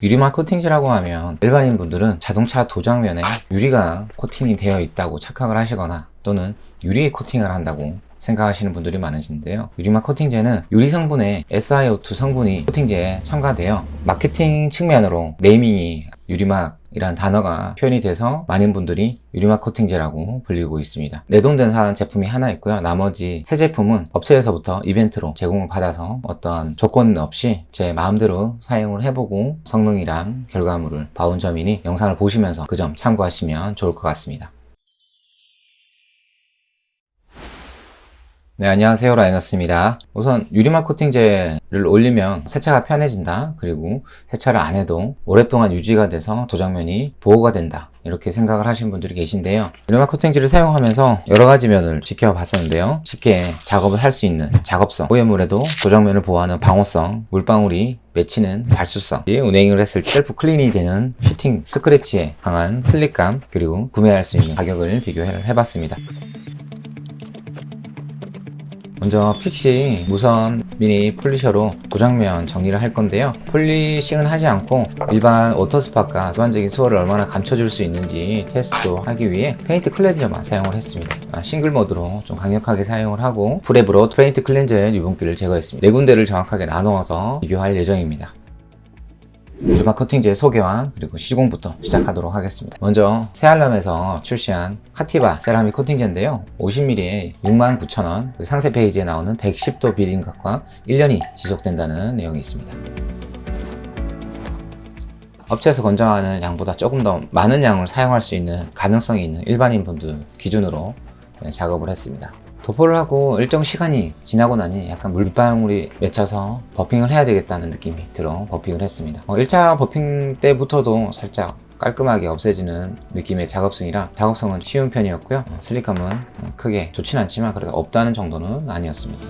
유리막 코팅지라고 하면 일반인 분들은 자동차 도장면에 유리가 코팅이 되어 있다고 착각을 하시거나 또는 유리에 코팅을 한다고 생각하시는 분들이 많으신데요. 유리막 코팅제는 유리 성분에 SiO2 성분이 코팅제에 첨가되어 마케팅 측면으로 네이밍이 유리막 이란 단어가 표현이 돼서 많은 분들이 유리막 코팅제라고 불리고 있습니다. 내돈된 사 제품이 하나 있고요. 나머지 세 제품은 업체에서부터 이벤트로 제공을 받아서 어떤 조건 없이 제 마음대로 사용을 해보고 성능이랑 결과물을 봐온 점이니 영상을 보시면서 그 점 참고하시면 좋을 것 같습니다 네 안녕하세요. 라이너스입니다. 우선 유리막 코팅제를 올리면 세차가 편해진다. 그리고 세차를 안 해도 오랫동안 유지가 돼서 도장면이 보호가 된다. 이렇게 생각을 하시는 분들이 계신데요. 유리막 코팅제를 사용하면서 여러가지 면을 지켜봤었는데요. 쉽게 작업을 할 수 있는 작업성 오염물에도 도장면을 보호하는 방호성 물방울이 맺히는 발수성 운행을 했을 때 self clean이 되는 sheeting 스크래치에 강한 slick감 그리고 구매할 수 있는 가격을 비교를 해봤습니다 먼저 픽시 무선 미니 polisher로 도장면 정리를 할 건데요. polishing은 하지 않고 일반 water spot과 일반적인 swirl을 얼마나 감춰줄 수 있는지 테스트 하기 위해 paint cleanser만 사용을 했습니다. 아, single mode로 좀 강력하게 사용을 하고 prep으로 paint cleanser의 유분기를 제거했습니다. 네 군데를 정확하게 나누어서 비교할 예정입니다 유리막 코팅제 소개와 그리고 시공부터 시작하도록 하겠습니다. 먼저 세알람에서 출시한 카티바 세라믹 코팅제인데요. 50ml에 69,000원 그 상세 페이지에 나오는 110도 beading각과 1년이 지속된다는 내용이 있습니다. 업체에서 권장하는 양보다 조금 더 많은 양을 사용할 수 있는 가능성이 있는 일반인 분들 기준으로 네, 작업을 했습니다 도포를 하고 일정 시간이 지나고 나니 약간 물방울이 맺혀서 버핑을 해야 되겠다는 느낌이 들어 버핑을 했습니다. 어, 1차 버핑 때부터도 살짝 깔끔하게 없애지는 느낌의 작업성이라 작업성은 쉬운 편이었고요. 어, 슬릭감은 크게 좋진 않지만 그래도 없다는 정도는 아니었습니다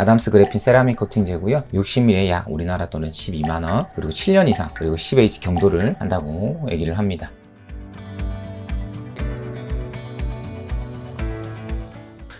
아담스 그래핀 세라믹 코팅제고요. 60ml에 약 우리나라 돈은 12만원 그리고 7년 이상 그리고 10H 경도를 한다고 얘기를 합니다.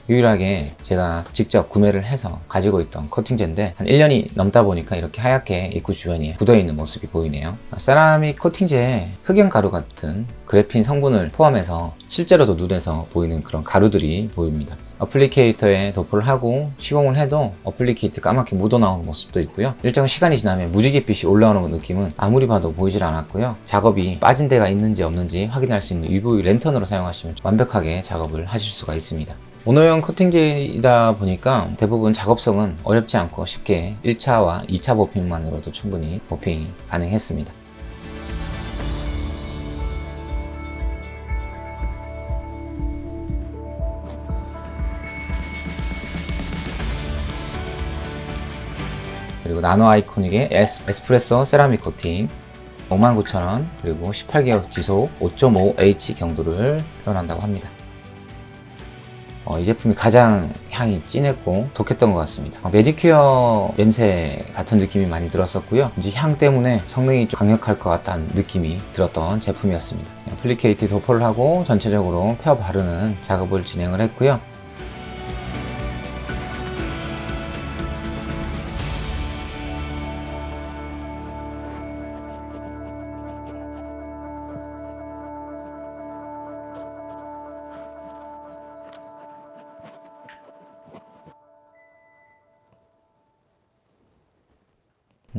유일하게 제가 직접 구매를 해서 가지고 있던 코팅제인데 한 1년이 넘다 보니까 이렇게 하얗게 입구 주변이 굳어있는 모습이 보이네요. 세라믹 코팅제에 흑연 가루 같은 그래핀 성분을 포함해서 실제로도 눈에서 보이는 그런 가루들이 보입니다 applicator에 도포를 하고 시공을 해도 applicator 까맣게 묻어나오는 모습도 있고요. 일정 시간이 지나면 무지갯빛이 올라오는 느낌은 아무리 봐도 보이질 않았고요. 작업이 빠진 데가 있는지 없는지 확인할 수 있는 UV 랜턴으로 사용하시면 완벽하게 작업을 하실 수가 있습니다. 모노형 커팅제이다 보니까 대부분 작업성은 어렵지 않고 쉽게 1차와 2차 버핑만으로도 충분히 버핑이 가능했습니다 그리고 나노 아이코닉의 에스, 에스프레소 세라믹 코팅 59,000원 그리고 18개월 지속 5.5H 경도를 표현한다고 합니다. 어, 이 제품이 가장 향이 진했고 독했던 것 같습니다. 어, 매니큐어 냄새 같은 느낌이 많이 들었었고요. 이제 향 때문에 성능이 좀 강력할 것 같다는 느낌이 들었던 제품이었습니다. applicator 도포를 하고 전체적으로 펴 바르는 작업을 진행을 했고요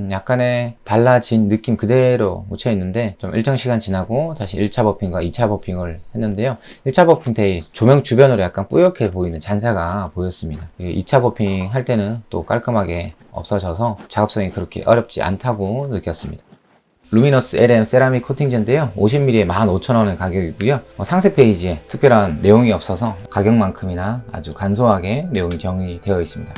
약간의 달라진 느낌 그대로 묻혀 있는데 좀 일정 시간 지나고 다시 1차 buffing과 2차 buffing을 했는데요. 1차 buffing 때 조명 주변으로 약간 뿌옇게 보이는 잔사가 보였습니다. 2차 buffing 할 때는 또 깔끔하게 없어져서 작업성이 그렇게 어렵지 않다고 느꼈습니다. 루미너스 LM 세라믹 코팅제인데요. 50ml에 15,000원의 가격이고요. 어, 상세 페이지에 특별한 내용이 없어서 가격만큼이나 아주 간소하게 내용이 정리되어 있습니다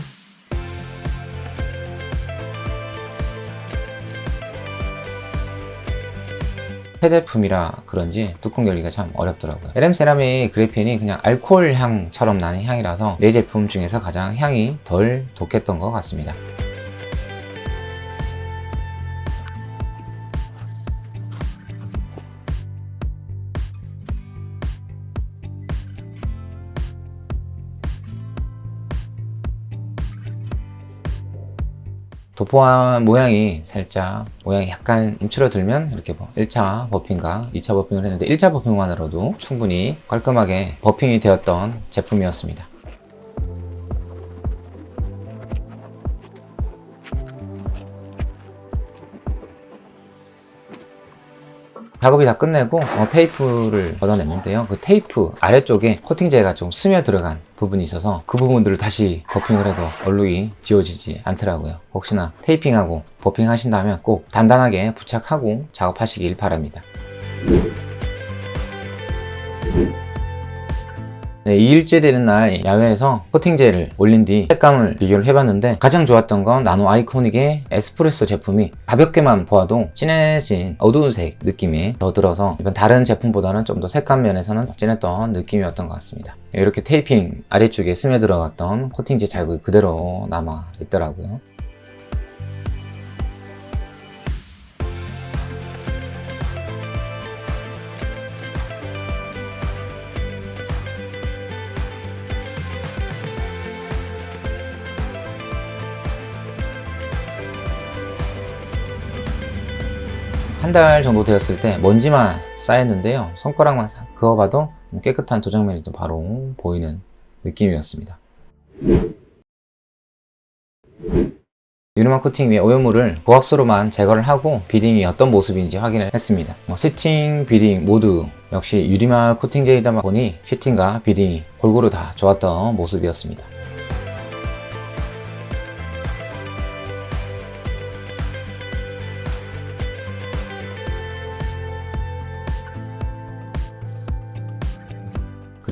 새 제품이라 그런지 뚜껑 열기가 참 어렵더라고요. LM 세라믹 그래핀이 그냥 알코올 향처럼 나는 향이라서 내 제품 중에서 가장 향이 덜 독했던 것 같습니다 도포한 모양이 살짝 모양이 약간 움츠러들면 이렇게 뭐 1차 버핑과 2차 버핑을 했는데 1차 버핑만으로도 충분히 깔끔하게 버핑이 되었던 제품이었습니다. 작업이 다 끝내고 어, 테이프를 걷어냈는데요. 그 테이프 아래쪽에 코팅제가 좀 스며 들어간 부분이 있어서 그 부분들을 다시 버핑을 해도 얼룩이 지워지지 않더라고요. 혹시나 테이핑하고 버핑 하신다면 꼭 단단하게 부착하고 작업하시길 바랍니다 네, 2일째 되는 날 야외에서 코팅제를 올린 뒤 색감을 비교를 해봤는데 가장 좋았던 건 나노 아이코닉의 에스프레소 제품이 가볍게만 보아도 진해진 어두운 색 느낌이 더 들어서 이번 다른 제품보다는 좀 더 색감 면에서는 진했던 느낌이었던 것 같습니다. 이렇게 테이핑 아래쪽에 스며들어갔던 코팅제 자국이 그대로 남아 있더라고요 한 달 정도 되었을 때 먼지만 쌓였는데요. 손가락만 싹 그어봐도 깨끗한 도장면이 또 바로 보이는 느낌이었습니다. 유리막 코팅 위에 오염물을 고압수로만 제거를 하고 beading이 어떤 모습인지 확인을 했습니다. 뭐 sheeting, beading 모두 역시 유리막 코팅제이다 보니 sheeting과 beading이 골고루 다 좋았던 모습이었습니다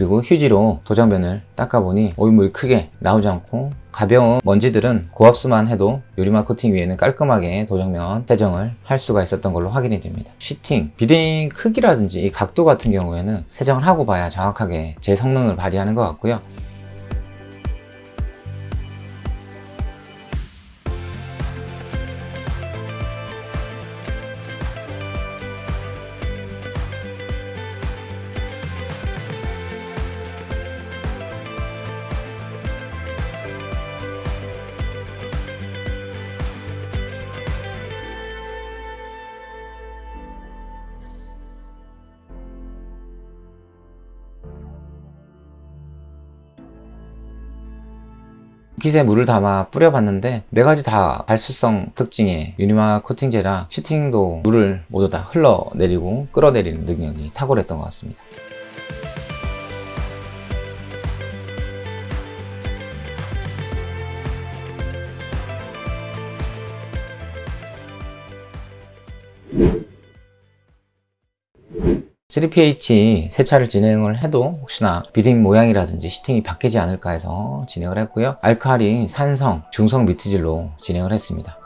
그리고 휴지로 도장변을 닦아보니 오일물이 크게 나오지 않고 가벼운 먼지들은 고압수만 해도 유리막 코팅 위에는 깔끔하게 도장면 세정을 할 수가 있었던 걸로 확인이 됩니다. 시팅, 비딩 크기라든지 이 각도 같은 경우에는 세정을 하고 봐야 정확하게 제 성능을 발휘하는 것 같고요 깃에 물을 담아 뿌려봤는데 네 가지 다 발수성 특징의 유니마 코팅제라 시팅도 물을 모두 다 흘러내리고 끌어내리는 능력이 탁월했던 것 같습니다 (3pH) 세차를 진행을 해도 혹시나 비딩 모양이라든지 시팅이 바뀌지 않을까 해서 진행을 했고요. 알칼리 산성 중성 미트질로 진행을 했습니다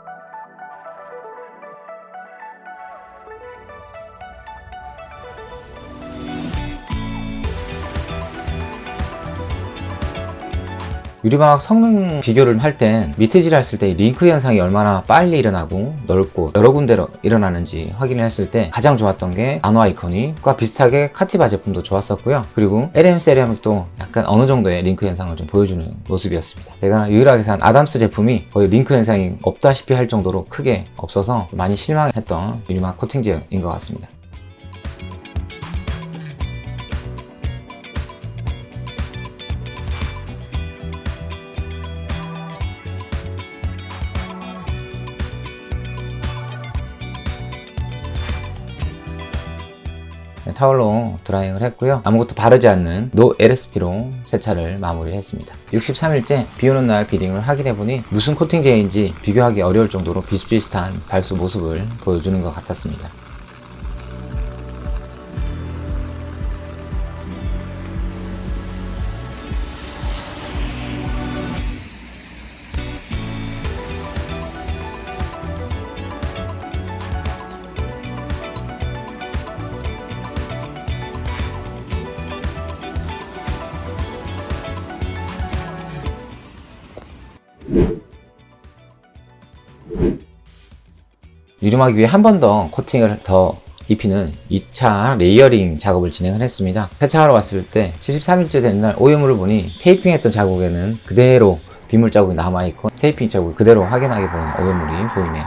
유리막 성능 비교를 할 땐 mitt질 했을 때 wrinkle 현상이 얼마나 빨리 일어나고 넓고 여러 군데로 일어나는지 확인을 했을 때 가장 좋았던 게 나노 아 이코닉과 비슷하게 카티바 제품도 좋았었고요. 그리고 LM 세라믹도 약간 어느 정도의 wrinkle 현상을 좀 보여주는 모습이었습니다. 제가 유일하게 산 Adam's 제품이 거의 wrinkle 현상이 없다시피 할 정도로 크게 없어서 많이 실망했던 유리막 코팅제인 것 같습니다 타월로 drying을 했고요. 아무것도 바르지 않는 no LSP로 세차를 마무리했습니다. 63일째 비오는 날 beading을 확인해보니 무슨 코팅제인지 비교하기 어려울 정도로 비슷비슷한 발수 모습을 보여주는 것 같았습니다 유리막 위에 한 번 더 코팅을 더 입히는 2차 layering 작업을 진행을 했습니다. 세차하러 왔을 때 73일째 된 날 오염물을 보니 taping했던 자국에는 그대로 빗물 자국이 남아있고 테이핑 자국이 그대로 확인하게 보이는 오염물이 보이네요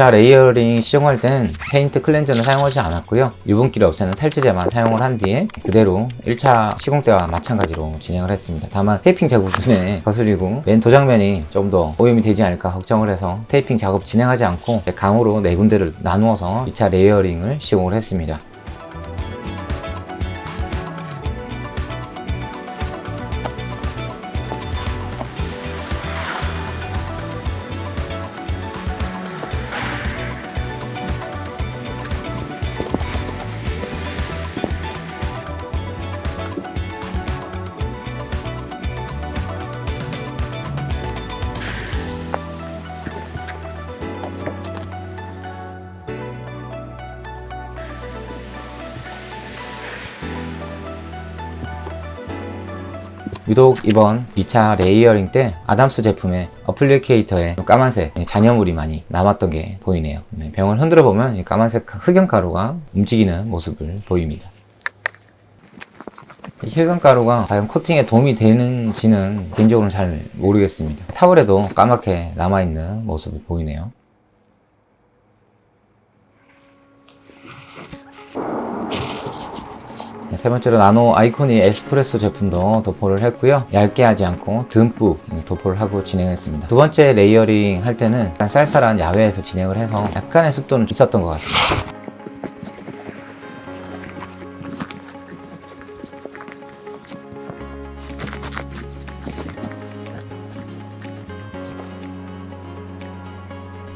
자 layering 시공할 때는 paint cleanser는 사용하지 않았고요. 유분기를 없애는 탈지제만 사용을 한 뒤에 그대로 1차 시공 때와 마찬가지로 진행을 했습니다. 다만 테이핑 작업 눈에 거슬리고 맨 도장면이 좀 더 오염이 되지 않을까 걱정을 해서 테이핑 작업 진행하지 않고 감으로 네 군데를 나누어서 2차 layering을 시공을 했습니다 유독 이번 2차 layering 때 Adam's 제품의 applicator에 까만색 잔여물이 많이 남았던 게 보이네요. 네, 병을 흔들어 보면 이 까만색 흑연가루가 움직이는 모습을 보입니다. 이 흑연가루가 과연 코팅에 도움이 되는지는 개인적으로는 잘 모르겠습니다. 타월에도 까맣게 남아있는 모습이 보이네요 세 번째로 나노 아이코닉 에스프레소 제품도 도포를 했고요. 얇게 하지 않고 듬뿍 도포를 하고 진행했습니다. 두 번째 layering 할 때는 약간 쌀쌀한 야외에서 진행을 해서 약간의 습도는 있었던 것 같습니다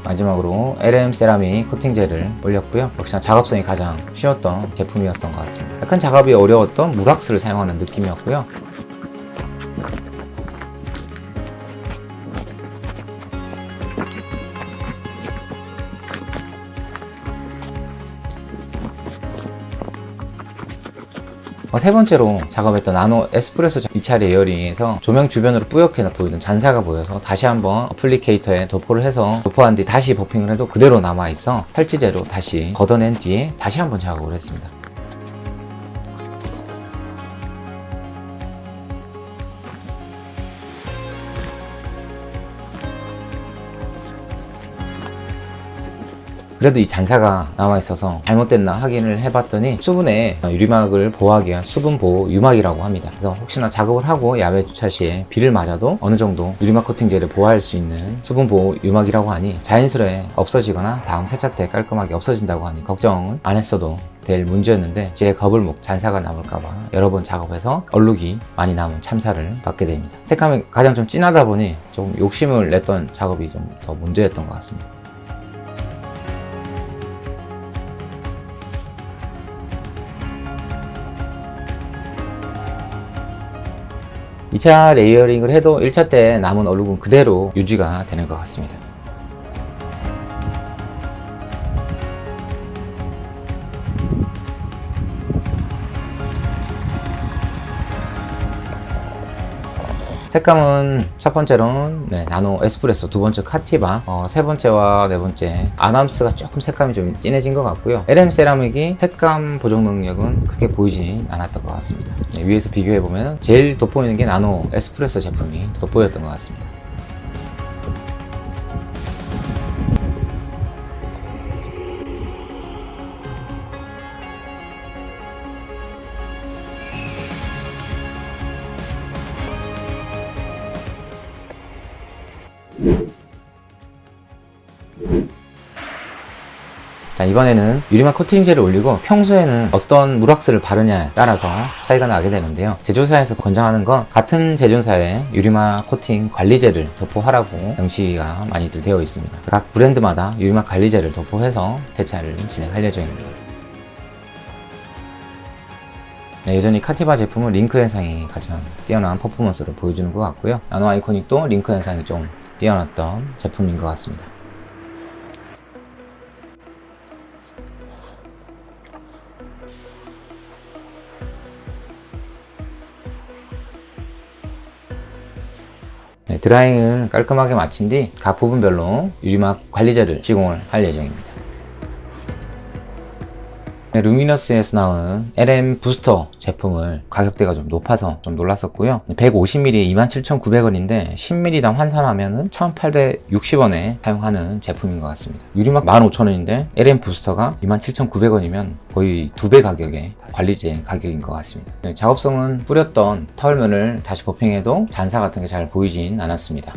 마지막으로 LM 세라믹 코팅제를 올렸고요. 역시나 작업성이 가장 쉬웠던 제품이었던 것 같습니다 약간 작업이 어려웠던 물왁스를 사용하는 느낌이었고요. 어, 세 번째로 작업했던 나노 에스프레소 2차 layering에서 조명 주변으로 뿌옇게 보이던 잔사가 보여서 다시 한번 applicator에 도포를 해서 도포한 뒤 다시 buffing을 해도 그대로 남아있어 탈지제로 다시 걷어낸 뒤에 다시 한번 작업을 했습니다 그래도 이 잔사가 남아있어서 잘못됐나 확인을 해봤더니 수분에 유리막을 보호하기 위한 수분 보호 유막이라고 합니다. 그래서 혹시나 작업을 하고 야외 주차 시에 비를 맞아도 어느 정도 유리막 코팅제를 보호할 수 있는 수분 보호 유막이라고 하니 자연스레 없어지거나 다음 세차 때 깔끔하게 없어진다고 하니 걱정을 안 했어도 될 문제였는데 제 거불목 잔사가 남을까봐 여러 번 작업해서 얼룩이 많이 남은 참사를 받게 됩니다. 색감이 가장 좀 진하다 보니 좀 욕심을 냈던 작업이 좀 더 문제였던 것 같습니다 2차 layering을 해도 1차 때 남은 얼룩은 그대로 유지가 되는 것 같습니다 색감은 첫 번째로는 네, 나노 에스프레소 두 번째 카티바 어, 세 번째와 네 번째 아남스가 조금 색감이 좀 진해진 것 같고요. LM 세라믹이 색감 보정 능력은 크게 보이진 않았던 것 같습니다. 네, 위에서 비교해보면 제일 돋보이는 게 나노 에스프레소 제품이 돋보였던 것 같습니다 자, 이번에는 유리막 코팅제를 올리고 평소에는 어떤 물왁스를 바르냐에 따라서 차이가 나게 되는데요. 제조사에서 권장하는 건 같은 제조사의 유리막 코팅 관리제를 도포하라고 명시가 많이들 되어 있습니다. 각 브랜드마다 유리막 관리제를 도포해서 대차를 진행할 예정입니다. 네, 여전히 카티바 제품은 링크 현상이 가장 뛰어난 퍼포먼스를 보여주는 것 같고요. 나노 아이코닉도 링크 현상이 좀 뛰어났던 제품인 것 같습니다. 네, 드라잉을 깔끔하게 마친 뒤 각 부분별로 유리막 관리제를 시공을 할 예정입니다. 네, 루미너스에서 나오는 LM 부스터 제품을 가격대가 좀 높아서 좀 놀랐었고요. 150ml에 27,900원인데 10ml당 환산하면 1,860원에 사용하는 제품인 것 같습니다. 유리막 15,000원인데 LM 부스터가 27,900원이면 거의 두 배 가격의 관리제 가격인 것 같습니다. 네, 작업성은 뿌렸던 털면을 다시 버핑해도 잔사 같은 게 잘 보이진 않았습니다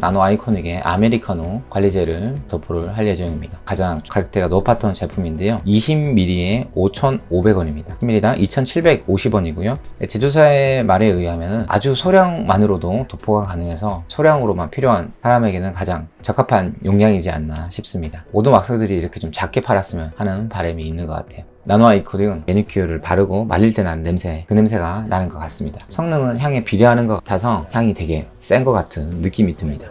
나노 아이코닉의 아메리카노 관리제를 도포를 할 예정입니다. 가장 가격대가 높았던 제품인데요. 20ml에 5,500원입니다. 10ml당 2,750원이고요. 제조사의 말에 의하면 아주 소량만으로도 도포가 가능해서 소량으로만 필요한 사람에게는 가장 적합한 용량이지 않나 싶습니다. 모든 왁스들이 이렇게 좀 작게 팔았으면 하는 바람이 있는 것 같아요. 나노 아이코닉은 매니큐어를 바르고 말릴 때 나는 냄새 그 냄새가 나는 것 같습니다. 성능은 향에 비례하는 것 같아서 향이 되게 센 것 같은 느낌이 듭니다.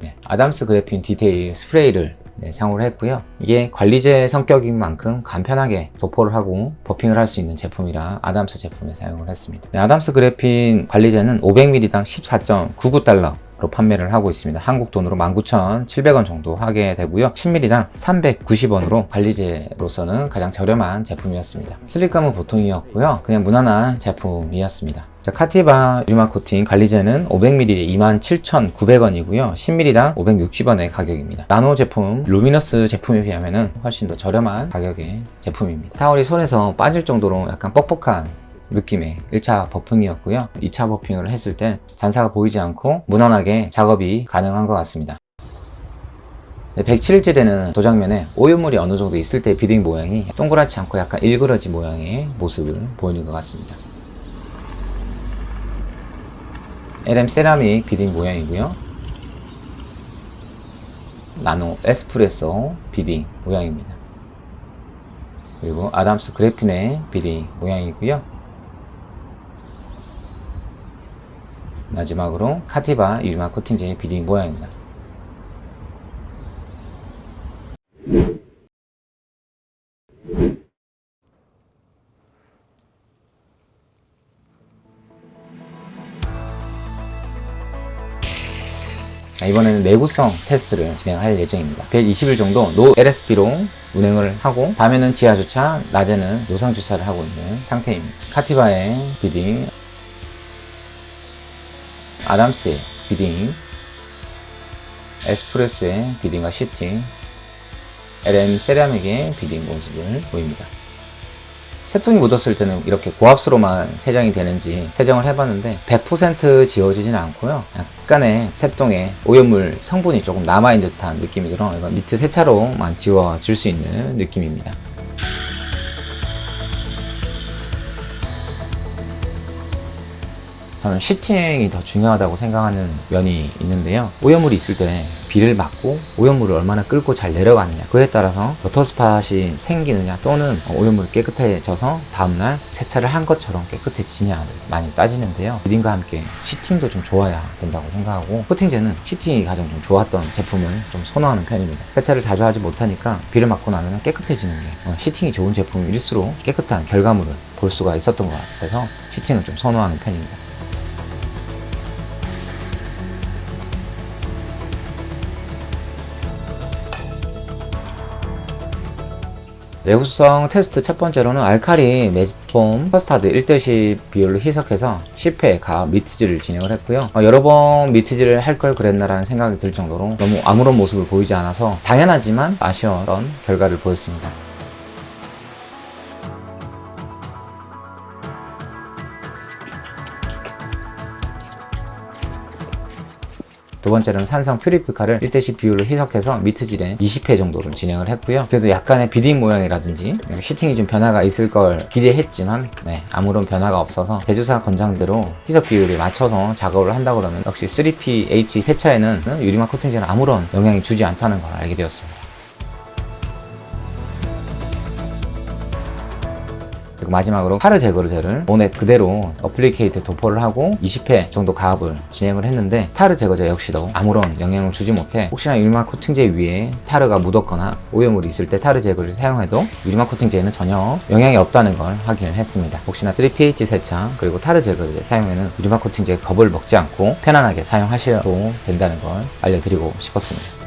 네, Adam's Graphene Detail Spray를 네, 사용을 했고요. 이게 관리제 성격인 만큼 간편하게 도포를 하고 buffing을 할 수 있는 제품이라 Adam's 제품에 사용을 했습니다. 네, Adam's 그래핀 관리제는 500ml당 14.99달러 로 판매를 하고 있습니다. 한국 돈으로 19,700원 정도 하게 되고요. 10ml당 390원으로 관리제로서는 가장 저렴한 제품이었습니다. slick감은 보통이었고요. 그냥 무난한 제품이었습니다. 자, 카티바 유리막 코팅 관리제는 500ml에 27,900원이고요. 10ml당 560원의 가격입니다. 나노 제품, 루미너스 제품에 비하면 훨씬 더 저렴한 가격의 제품입니다. 타월이 손에서 빠질 정도로 약간 뻑뻑한 느낌의 1차 buffing이었고요. 2차 buffing을 했을 땐 잔사가 보이지 않고 무난하게 작업이 가능한 것 같습니다. 107일째 되는 도장면에 오염물이 어느 정도 있을 때 beading 모양이 동그랗지 않고 약간 일그러진 모양의 모습을 보이는 것 같습니다. LM 세라믹 beading 모양이고요. 나노 에스프레소 beading 모양입니다. 그리고 아담스 그래핀의 beading 모양이고요 마지막으로 카티바 유리막 코팅제의 beading 모양입니다. 이번에는 내구성 테스트를 진행할 예정입니다. 120일 정도 no LSP로 운행을 하고 밤에는 지하주차, 낮에는 노상주차를 하고 있는 상태입니다. 카티바의 beading 아담스의 beading 에스프레소의 beading과 sheeting LM 세라믹의 beading 모습을 보입니다. 새똥이 묻었을 때는 이렇게 고압수로만 세정이 되는지 세정을 해봤는데 100% 지워지진 않고요. 약간의 새똥에 오염물 성분이 조금 남아있는 듯한 느낌이 들어 이건 니트 세차로만 지워질 수 있는 느낌입니다 저는 sheeting이 더 중요하다고 생각하는 면이 있는데요. 오염물이 있을 때 비를 맞고 오염물을 얼마나 끌고 잘 내려가느냐 그에 따라서 water spot이 생기느냐 또는 오염물이 깨끗해져서 다음날 세차를 한 것처럼 깨끗해지냐를 많이 따지는데요. beading과 함께 sheeting도 좀 좋아야 된다고 생각하고 코팅제는 sheeting이 가장 좀 좋았던 제품을 좀 선호하는 편입니다. 세차를 자주 하지 못하니까 비를 맞고 나면 깨끗해지는 게 어, sheeting이 좋은 제품일수록 깨끗한 결과물을 볼 수가 있었던 것 같아서 sheeting을 좀 선호하는 편입니다 내구성 테스트 첫 번째로는 알카리 매직폼 커스타드 1대10 비율로 희석해서 10회 가 mitt질을 진행을 했고요. 어, 여러 번 mitt질을 할 걸 그랬나 라는 생각이 들 정도로 너무 아무런 모습을 보이지 않아서 당연하지만 아쉬웠던 결과를 보였습니다 두 번째로는 산성 퓨리피카를 1대10 비율로 희석해서 mitt질에 20회 정도를 진행을 했고요. 그래도 약간의 beading 모양이라든지 sheeting이 좀 변화가 있을 걸 기대했지만 네, 아무런 변화가 없어서 제조사 권장대로 희석 비율을 맞춰서 작업을 한다 그러면 역시 3pH 세차에는 유리막 코팅제는 아무런 영향이 주지 않다는 걸 알게 되었습니다 그리고 마지막으로 타르 제거제를 원액 그대로 applicator 도포를 하고 20회 정도 가압을 진행을 했는데 타르 제거제 역시도 아무런 영향을 주지 못해 혹시나 유리막 코팅제 위에 타르가 묻었거나 오염물이 있을 때 타르 제거를 사용해도 유리막 코팅제에는 전혀 영향이 없다는 걸 확인했습니다. 혹시나 3pH 세차 그리고 타르 제거제 사용에는 유리막 코팅제 겁을 먹지 않고 편안하게 사용하셔도 된다는 걸 알려드리고 싶었습니다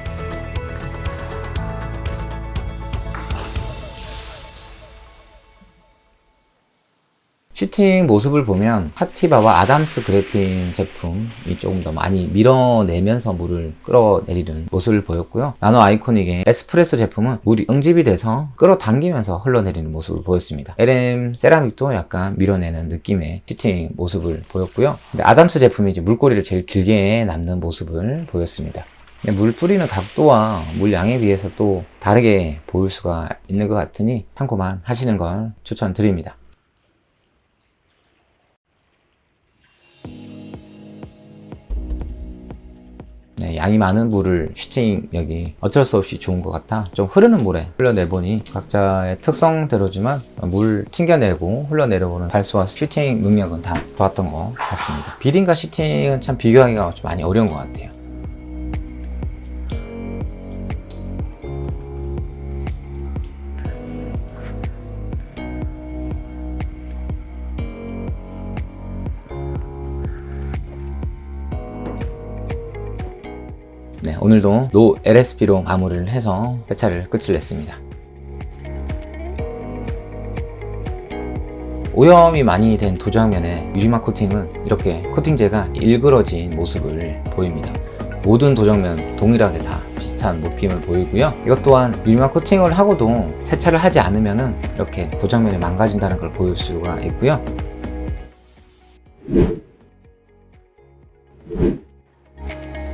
sheeting 모습을 보면 카티바와 아담스 그래핀 제품이 조금 더 많이 밀어내면서 물을 끌어내리는 모습을 보였고요. 나노 아이코닉의 에스프레소 제품은 물이 응집이 돼서 끌어당기면서 흘러내리는 모습을 보였습니다. LM 세라믹도 약간 밀어내는 느낌의 sheeting 모습을 보였고요. 근데 아담스 제품이 이제 물꼬리를 제일 길게 남는 모습을 보였습니다. 물 뿌리는 각도와 물 양에 비해서 또 다르게 보일 수가 있는 것 같으니 참고만 하시는 걸 추천드립니다. 양이 많은 물을 슈팅력이 어쩔 수 없이 좋은 것 같아. 좀 흐르는 물에 흘러내보니 각자의 특성대로지만 물 튕겨내고 흘러내려보는 발수와 슈팅 능력은 다 좋았던 것 같습니다. 비딩과 슈팅은 참 비교하기가 좀 많이 어려운 것 같아요 오늘도 no LSP로 마무리를 해서 세차를 끝을 냈습니다. 오염이 많이 된 도장면에 유리막 코팅은 이렇게 코팅제가 일그러진 모습을 보입니다. 모든 도장면 동일하게 다 비슷한 느낌을 보이고요. 이것 또한 유리막 코팅을 하고도 세차를 하지 않으면 이렇게 도장면이 망가진다는 걸 보일 수가 있고요.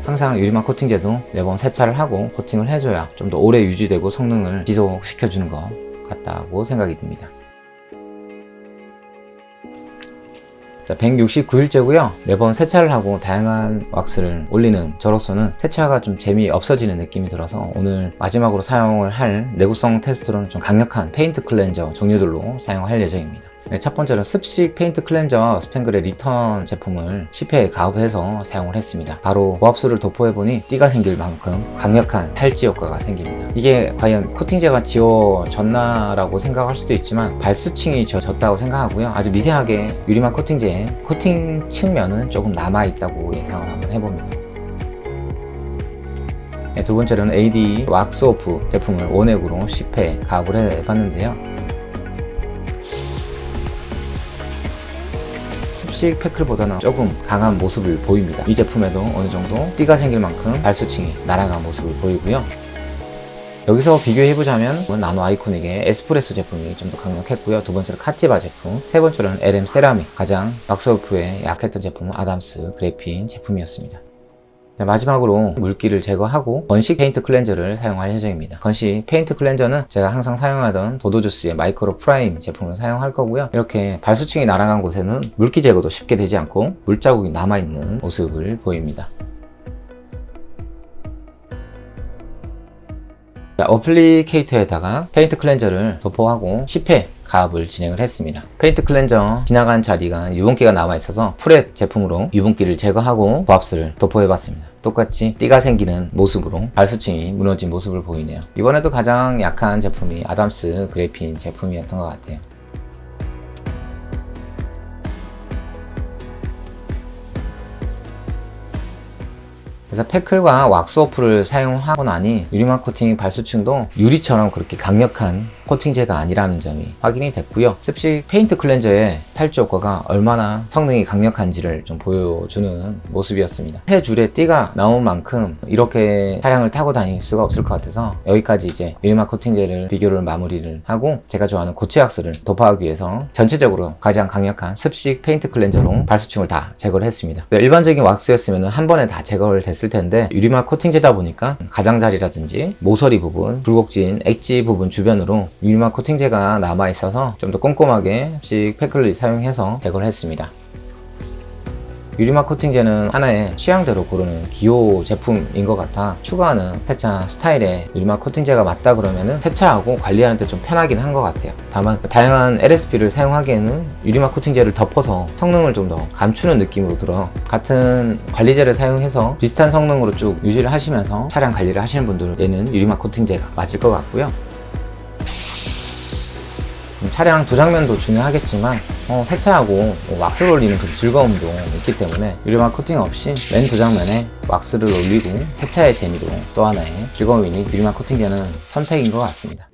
항상 유리막 코팅제도 매번 세차를 하고 코팅을 해줘야 좀 더 오래 유지되고 성능을 지속시켜주는 것 같다고 생각이 듭니다. 169일째고요. 매번 세차를 하고 다양한 왁스를 올리는 저로서는 세차가 좀 재미없어지는 느낌이 들어서 오늘 마지막으로 사용을 할 내구성 테스트로는 좀 강력한 paint cleanser 종류들로 사용할 예정입니다. 네, 첫 번째는 습식 paint cleanser 스팽글의 리턴 제품을 10회 가압해서 사용을 했습니다. 바로 고압수를 도포해보니 띠가 생길 만큼 강력한 탈지 효과가 생깁니다. 이게 과연 코팅제가 지워졌나 라고 생각할 수도 있지만 발수층이 지워졌다고 생각하고요. 아주 미세하게 유리막 코팅제에 코팅 층은 조금 남아있다고 예상을 한번 해봅니다. 네, 두 번째로는 AD 왁스 오프 제품을 원액으로 10회 가압을 해봤는데요. 습식 페클보다는 조금 강한 모습을 보입니다. 이 제품에도 어느 정도 띠가 생길 만큼 발수층이 날아간 모습을 보이고요. 여기서 비교해보자면 나노 아이코닉의 에스프레소 제품이 좀 더 강력했고요. 두 번째로 카티바 제품, 세 번째로는 LM 세라믹, 가장 왁스오프에 약했던 제품은 아담스 그래핀 제품이었습니다. 네, 마지막으로 물기를 제거하고 건식 paint cleanser를 사용할 예정입니다. 건식 paint cleanser는 제가 항상 사용하던 도도주스의 마이크로 프라임 제품을 사용할 거고요. 이렇게 발수층이 날아간 곳에는 물기 제거도 쉽게 되지 않고 물자국이 남아있는 모습을 보입니다. 자, applicator에다가 paint cleanser를 도포하고 10회 가압을 진행을 했습니다. paint cleanser 지나간 자리가 유분기가 남아 있어서 prep 제품으로 유분기를 제거하고 고압수를 도포해 봤습니다. 똑같이 띠가 생기는 모습으로 발수층이 무너진 모습을 보이네요. 이번에도 가장 약한 제품이 아담스 그래핀 제품이었던 것 같아요. 그래서 페클과 왁스오프를 사용하고 나니 유리막 코팅 발수층도 유리처럼 그렇게 강력한 코팅제가 아니라는 점이 확인이 됐고요. 습식 페인트 클렌저의 탈지 효과가 얼마나 성능이 강력한지를 좀 보여주는 모습이었습니다. 세 줄의 띠가 나온 만큼 이렇게 차량을 타고 다닐 수가 없을 것 같아서 여기까지 이제 유리막 코팅제를 비교를 마무리를 하고 제가 좋아하는 고체왁스를 도포하기 위해서 전체적으로 가장 강력한 습식 페인트 클렌저로 발수층을 다 제거를 했습니다. 일반적인 왁스였으면 한 번에 다 제거를 됐을 텐데 유리막 코팅제다 보니까 가장자리라든지 모서리 부분, 굴곡진, 엣지 부분 주변으로 유리막 코팅제가 남아 있어서 좀 더 꼼꼼하게 습식 페클을 사용해서 제거를 했습니다. 유리막 코팅제는 하나의 취향대로 고르는 기호 제품인 것 같아 추가하는 세차 스타일에 유리막 코팅제가 맞다 그러면은 세차하고 관리하는 데 좀 편하긴 한 것 같아요. 다만 다양한 LSP를 사용하기에는 유리막 코팅제를 덮어서 성능을 좀 더 감추는 느낌으로 들어 같은 관리제를 사용해서 비슷한 성능으로 쭉 유지를 하시면서 차량 관리를 하시는 분들에는 유리막 코팅제가 맞을 것 같고요 차량 도장면도 중요하겠지만 어, 세차하고 뭐 왁스를 올리는 그 즐거움도 있기 때문에 유리막 코팅 없이 맨 도장면에 왁스를 올리고 세차의 재미도 또 하나의 즐거움이니 유리막 코팅제는 선택인 것 같습니다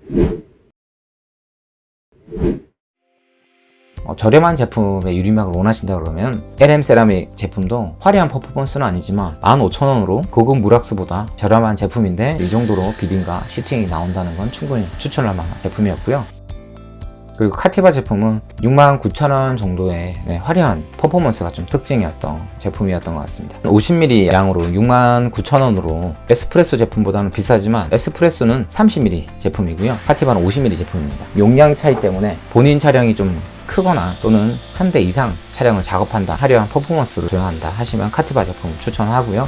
저렴한 제품의 유리막을 원하신다 그러면 LM 세라믹 제품도 화려한 퍼포먼스는 아니지만 15,000원으로 고급 무락스보다 저렴한 제품인데 이 정도로 비딩과 시팅이 나온다는 건 충분히 추천할 만한 제품이었고요. 그리고 카티바 제품은 69,000원 정도의 네, 화려한 퍼포먼스가 좀 특징이었던 제품이었던 것 같습니다. 50ml 양으로 69,000원으로 에스프레소 제품보다는 비싸지만 에스프레소는 30ml 제품이고요. 카티바는 50ml 제품입니다. 용량 차이 때문에 본인 차량이 좀 크거나 또는 한 대 이상 차량을 작업한다, 화려한 퍼포먼스를 조용한다 하시면 카티바 제품 추천하고요.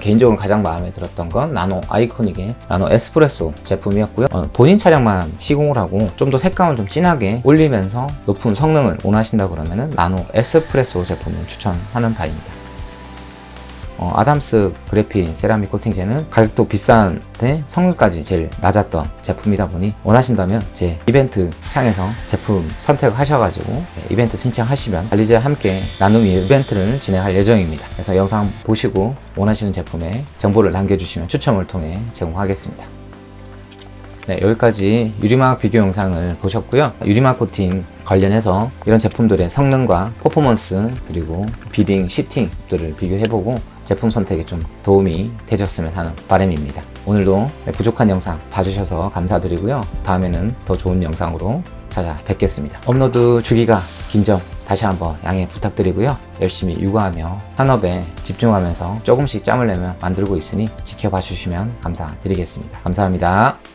개인적으로 가장 마음에 들었던 건 나노 아이코닉의 나노 에스프레소 제품이었고요. 어, 본인 차량만 시공을 하고 좀 더 색감을 좀 진하게 올리면서 높은 성능을 원하신다 그러면 나노 에스프레소 제품을 추천하는 바입니다. 어, 아담스 그래핀 세라믹 코팅제는 가격도 비싼데 성능까지 제일 낮았던 제품이다 보니 원하신다면 제 이벤트 창에서 제품 선택하셔가지고 네, 이벤트 신청하시면 관리자와 함께 나눔이 이벤트를 진행할 예정입니다. 그래서 영상 보시고 원하시는 제품에 정보를 남겨주시면 추첨을 통해 제공하겠습니다. 네, 여기까지 유리막 비교 영상을 보셨고요. 유리막 코팅 관련해서 이런 제품들의 성능과 퍼포먼스 그리고 비딩, 시팅들을 비교해보고 제품 선택에 좀 도움이 되셨으면 하는 바람입니다. 오늘도 네, 부족한 영상 봐주셔서 감사드리고요. 다음에는 더 좋은 영상으로 찾아뵙겠습니다. 업로드 주기가 긴 점 다시 한번 양해 부탁드리고요. 열심히 육아하며 산업에 집중하면서 조금씩 짬을 내며 만들고 있으니 지켜봐 주시면 감사드리겠습니다. 감사합니다.